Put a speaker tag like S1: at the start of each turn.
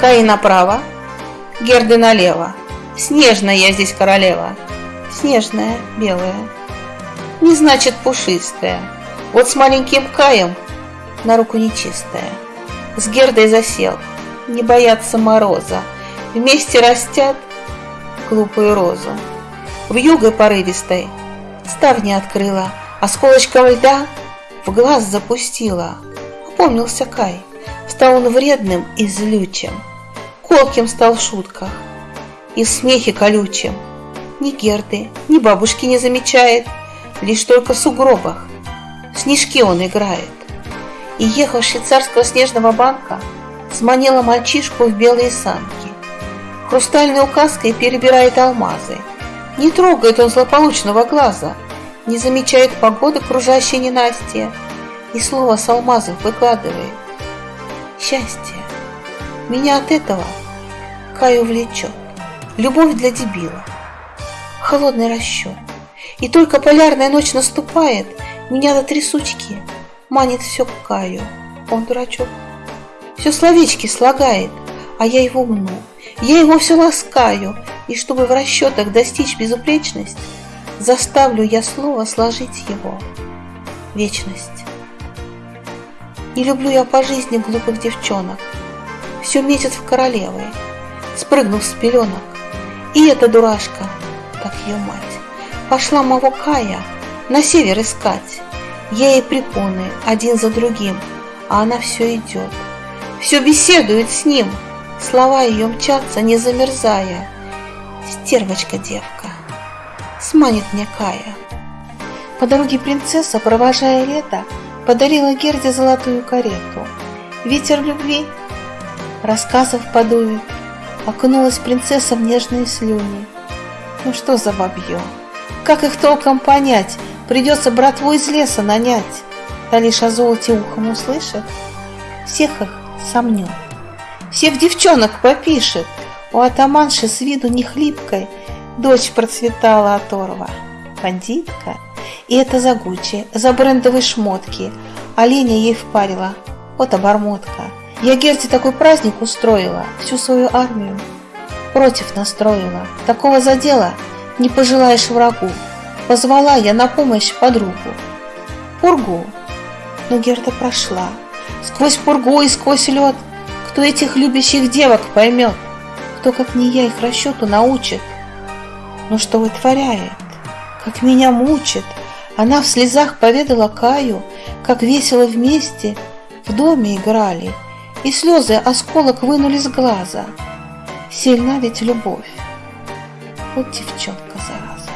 S1: Каи направо, Герды налево. Снежная я здесь королева. Снежная, белая. Не значит пушистая. Вот с маленьким Каем на руку нечистая. С Гердой засел, не боятся мороза. Вместе растят глупую розу. В юго порывистой ставни открыла, Осколочком льда в глаз запустила. Опомнился Кай, стал он вредным и злючим, Колким стал в шутках и в смехе колючим. Ни Герды, ни бабушки не замечает, Лишь только в сугробах снежки он играет. И ехал швейцарского снежного банка, Сманила мальчишку в белые санки. Хрустальной указкой перебирает алмазы. Не трогает он злополучного глаза, Не замечает погоды кружащей ненастья И слово с алмазов выкладывает. Счастье. Меня от этого Каю влечет. Любовь для дебила. Холодный расчет. И только полярная ночь наступает, Меня до трясучки манит все к Каю. Он дурачок. Все словечки слагает, а я его мну. Я его все ласкаю, и чтобы в расчетах достичь безупречность, заставлю я слово сложить его. Вечность. Не люблю я по жизни глупых девчонок. Все метит в королевы, спрыгнув с пеленок. И эта дурашка, как ее мать, пошла моего Кая на север искать. Я ей препоны один за другим, а она все идет все беседует с ним. Слова ее мчатся, не замерзая. Стервочка девка, сманит мне Кая. По дороге принцесса, провожая лето, подарила Герде золотую карету. Ветер любви, рассказов подует, окунулась принцесса в нежные слюни. Ну что за бабье? Как их толком понять? Придется братву из леса нанять. Та лишь о золоте ухом услышит. Всех их сомнет. Всех девчонок попишет. У атаманши с виду не хлипкой дочь процветала оторва. Бандитка. И это за Гуччи, за брендовые шмотки. Оленя ей впарила. Вот обормотка. Я Герте такой праздник устроила, всю свою армию против настроила. Такого задела не пожелаешь врагу. Позвала я на помощь подругу. Пургу. Но Герда прошла. Сквозь пургу и сквозь лед Кто этих любящих девок поймет? Кто, как не я, их расчету научит? Но что вытворяет? Как меня мучит? Она в слезах поведала Каю, Как весело вместе в доме играли, И слезы осколок вынули с глаза. Сильна ведь любовь. Вот девчонка, зараза.